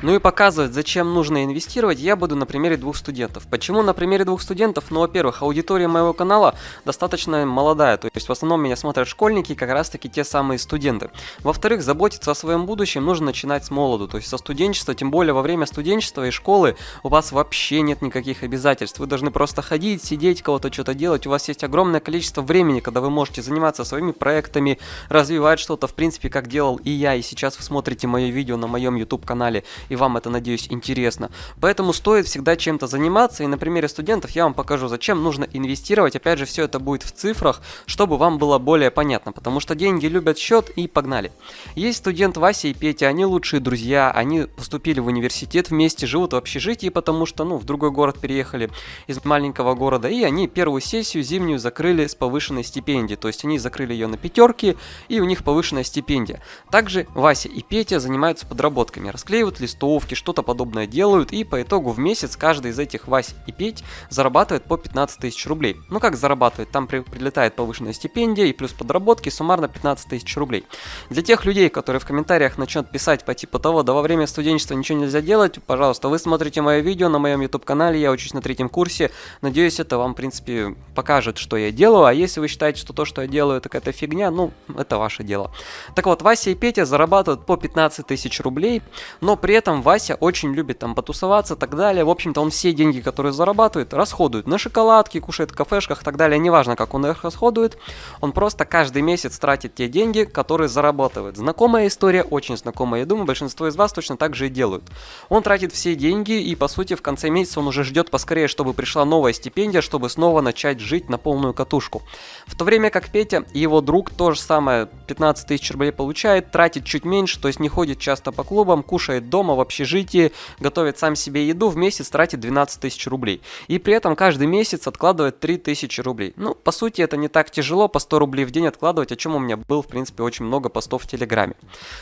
Ну и показывать, зачем нужно инвестировать, я буду на примере двух студентов. Почему на примере двух студентов? Ну, во-первых, аудитория моего канала достаточно молодая, то есть в основном меня смотрят школьники, как раз таки те самые студенты. Во-вторых, заботиться о своем будущем нужно начинать с молоду, то есть со студенчества, тем более во время студенчества и школы у вас вообще нет никаких обязательств. Вы должны просто ходить, сидеть, кого-то что-то делать, у вас есть огромное количество времени, когда вы можете заниматься своими проектами, развивать что-то, в принципе, как делал и я, и сейчас вы смотрите мое видео на моем YouTube канале и вам это, надеюсь, интересно. Поэтому стоит всегда чем-то заниматься, и на примере студентов я вам покажу, зачем нужно инвестировать. Опять же, все это будет в цифрах, чтобы вам было более понятно, потому что деньги любят счет и погнали. Есть студент Вася и Петя, они лучшие друзья, они поступили в университет вместе, живут в общежитии, потому что, ну, в другой город переехали из маленького города, и они первую сессию зимнюю закрыли с повышенной стипендией, то есть они закрыли ее на пятерки, и у них повышенная стипендия. Также Вася и Петя занимаются подработками, расклеивают листовки, листовки, что-то подобное делают, и по итогу в месяц каждый из этих Вась и Петь зарабатывает по 15 тысяч рублей. Ну как зарабатывает? Там при, прилетает повышенная стипендия и плюс подработки, суммарно 15 тысяч рублей. Для тех людей, которые в комментариях начнут писать по типу того, да во время студенчества ничего нельзя делать, пожалуйста, вы смотрите мое видео на моем YouTube канале, я учусь на третьем курсе, надеюсь это вам в принципе покажет, что я делаю, а если вы считаете, что то, что я делаю, это какая-то фигня, ну это ваше дело. Так вот, Вася и Петя зарабатывают по 15 тысяч рублей, но при этом этом Вася очень любит там потусоваться и так далее. В общем-то, он все деньги, которые зарабатывает, расходует на шоколадки, кушает в кафешках и так далее. Неважно, как он их расходует, он просто каждый месяц тратит те деньги, которые зарабатывает. Знакомая история, очень знакомая. Я думаю, большинство из вас точно так же и делают. Он тратит все деньги и, по сути, в конце месяца он уже ждет поскорее, чтобы пришла новая стипендия, чтобы снова начать жить на полную катушку. В то время как Петя и его друг то же самое 15 тысяч рублей получает, тратит чуть меньше, то есть не ходит часто по клубам, кушает дома, в общежитии, готовит сам себе еду, в месяц тратит 12 тысяч рублей. И при этом каждый месяц откладывает 3 тысячи рублей. Ну, по сути, это не так тяжело, по 100 рублей в день откладывать, о чем у меня был, в принципе, очень много постов в Телеграме.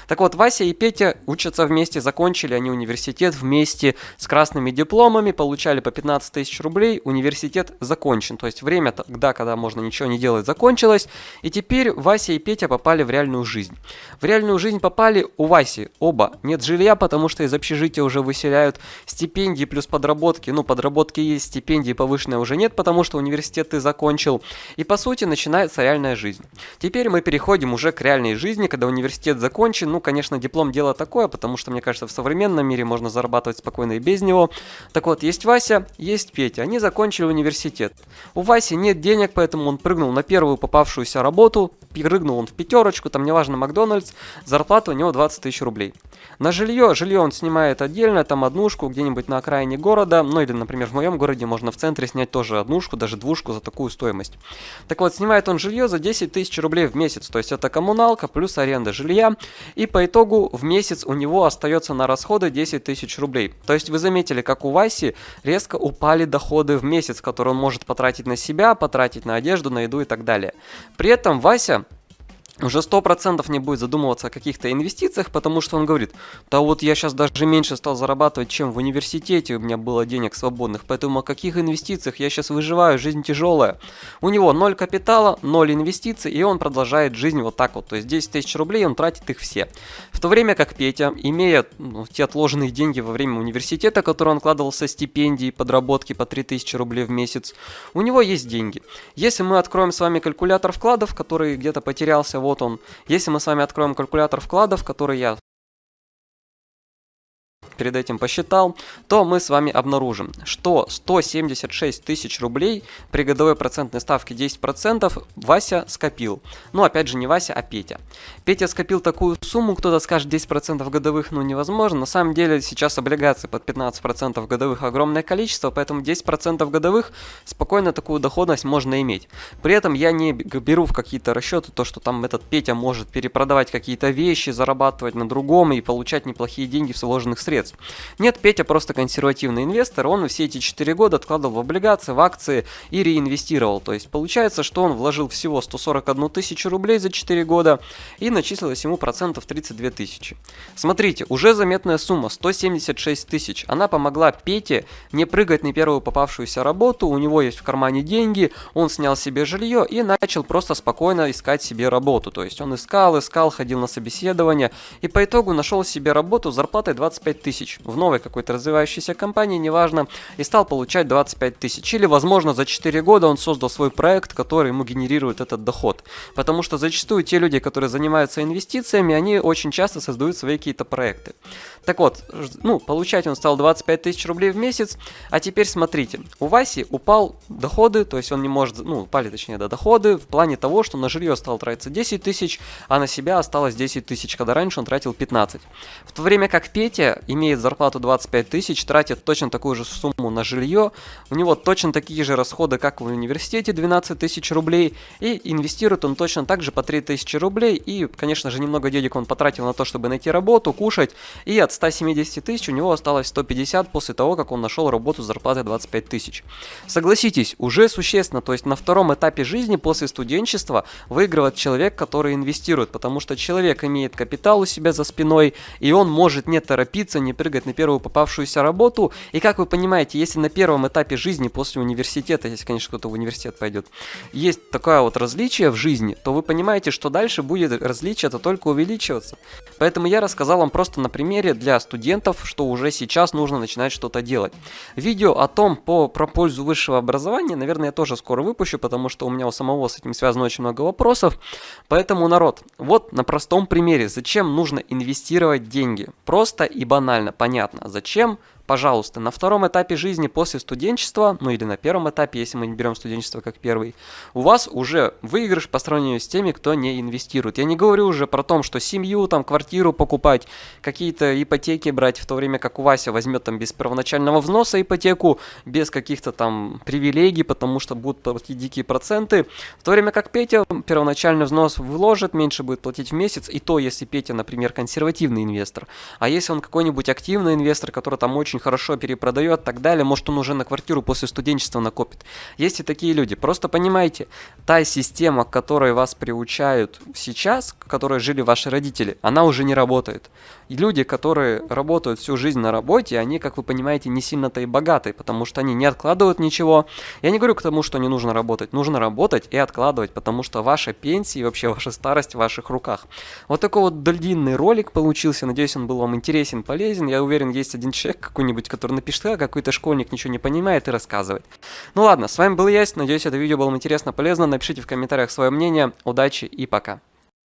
Так вот, Вася и Петя учатся вместе, закончили они университет вместе с красными дипломами, получали по 15 тысяч рублей, университет закончен. То есть время тогда, когда можно ничего не делать, закончилось. И теперь Вася и Петя попали в реальную жизнь. В реальную жизнь попали у Васи оба. Нет жилья, потому что из общежития уже выселяют. Стипендии плюс подработки. Ну, подработки есть, стипендии повышенные уже нет, потому что университет ты закончил. И по сути начинается реальная жизнь. Теперь мы переходим уже к реальной жизни, когда университет закончен. Ну, конечно, диплом дело такое, потому что, мне кажется, в современном мире можно зарабатывать спокойно и без него. Так вот, есть Вася, есть Петя. Они закончили университет. У Васи нет денег, поэтому он прыгнул на первую попавшуюся работу. Прыгнул он в пятерочку, там неважно, Макдональдс. Зарплата у него 20 тысяч рублей. На жилье, жилье он снимает отдельно, там однушку где-нибудь на окраине города, ну или, например, в моем городе можно в центре снять тоже однушку, даже двушку за такую стоимость. Так вот, снимает он жилье за 10 тысяч рублей в месяц, то есть это коммуналка плюс аренда жилья, и по итогу в месяц у него остается на расходы 10 тысяч рублей. То есть вы заметили, как у Васи резко упали доходы в месяц, которые он может потратить на себя, потратить на одежду, на еду и так далее. При этом Вася уже сто процентов не будет задумываться о каких-то инвестициях, потому что он говорит, да вот я сейчас даже меньше стал зарабатывать, чем в университете у меня было денег свободных, поэтому о каких инвестициях я сейчас выживаю, жизнь тяжелая. У него ноль капитала, ноль инвестиций, и он продолжает жизнь вот так вот, то есть 10 тысяч рублей он тратит их все. В то время как Петя, имея ну, те отложенные деньги во время университета, которые он вкладывал со стипендии, подработки по 3000 рублей в месяц, у него есть деньги. Если мы откроем с вами калькулятор вкладов, который где-то потерялся вот он. Если мы с вами откроем калькулятор вкладов, который я перед этим посчитал, то мы с вами обнаружим, что 176 тысяч рублей при годовой процентной ставке 10% Вася скопил. Ну, опять же, не Вася, а Петя. Петя скопил такую сумму, кто-то скажет 10% годовых, ну, невозможно. На самом деле, сейчас облигаций под 15% годовых огромное количество, поэтому 10% годовых спокойно такую доходность можно иметь. При этом я не беру в какие-то расчеты то, что там этот Петя может перепродавать какие-то вещи, зарабатывать на другом и получать неплохие деньги в сложных средств средств. Нет, Петя просто консервативный инвестор, он все эти 4 года откладывал в облигации, в акции и реинвестировал. То есть получается, что он вложил всего 141 тысячу рублей за 4 года и начислилось ему процентов 32 тысячи. Смотрите, уже заметная сумма 176 тысяч. Она помогла Пете не прыгать на первую попавшуюся работу, у него есть в кармане деньги, он снял себе жилье и начал просто спокойно искать себе работу. То есть он искал, искал, ходил на собеседование и по итогу нашел себе работу с зарплатой 25 тысяч тысяч в новой какой-то развивающейся компании, неважно, и стал получать 25 тысяч. Или, возможно, за 4 года он создал свой проект, который ему генерирует этот доход. Потому что зачастую те люди, которые занимаются инвестициями, они очень часто создают свои какие-то проекты. Так вот, ну, получать он стал 25 тысяч рублей в месяц, а теперь смотрите, у Васи упал доходы, то есть он не может, ну, упали точнее, да, доходы в плане того, что на жилье стал тратиться 10 тысяч, а на себя осталось 10 тысяч, когда раньше он тратил 15. В то время как Петя имеет зарплату 25 тысяч, тратит точно такую же сумму на жилье, у него точно такие же расходы, как в университете, 12 тысяч рублей, и инвестирует он точно так же по 3 тысячи рублей, и, конечно же, немного денег он потратил на то, чтобы найти работу, кушать, и от 170 тысяч у него осталось 150 после того, как он нашел работу с зарплатой 25 тысяч. Согласитесь, уже существенно, то есть на втором этапе жизни после студенчества выигрывает человек, который инвестирует, потому что человек имеет капитал у себя за спиной, и он может не торопиться, не прыгать на первую попавшуюся работу. И как вы понимаете, если на первом этапе жизни после университета, если, конечно, кто-то в университет пойдет, есть такое вот различие в жизни, то вы понимаете, что дальше будет различие это только увеличиваться. Поэтому я рассказал вам просто на примере для студентов, что уже сейчас нужно начинать что-то делать. Видео о том, по, про пользу высшего образования, наверное, я тоже скоро выпущу, потому что у меня у самого с этим связано очень много вопросов. Поэтому, народ, вот на простом примере, зачем нужно инвестировать деньги. Просто и банально, понятно, зачем Пожалуйста, на втором этапе жизни после студенчества, ну или на первом этапе, если мы не берем студенчество как первый, у вас уже выигрыш по сравнению с теми, кто не инвестирует. Я не говорю уже про то, что семью, там, квартиру покупать, какие-то ипотеки брать, в то время как у Вася возьмет там без первоначального взноса ипотеку, без каких-то там привилегий, потому что будут платить дикие проценты, в то время как Петя первоначальный взнос вложит, меньше будет платить в месяц, и то, если Петя, например, консервативный инвестор. А если он какой-нибудь активный инвестор, который там очень очень хорошо перепродает, так далее, может он уже на квартиру после студенчества накопит. Есть и такие люди. Просто понимайте, та система, к которой вас приучают сейчас, к которой жили ваши родители, она уже не работает. И люди, которые работают всю жизнь на работе, они, как вы понимаете, не сильно-то и богатые, потому что они не откладывают ничего. Я не говорю к тому, что не нужно работать. Нужно работать и откладывать, потому что ваша пенсия и вообще ваша старость в ваших руках. Вот такой вот длинный ролик получился. Надеюсь, он был вам интересен, полезен. Я уверен, есть один человек какой-нибудь, который напишет, а какой-то школьник ничего не понимает и рассказывает. Ну ладно, с вами был я. Надеюсь, это видео было интересно, полезно. Напишите в комментариях свое мнение. Удачи и пока.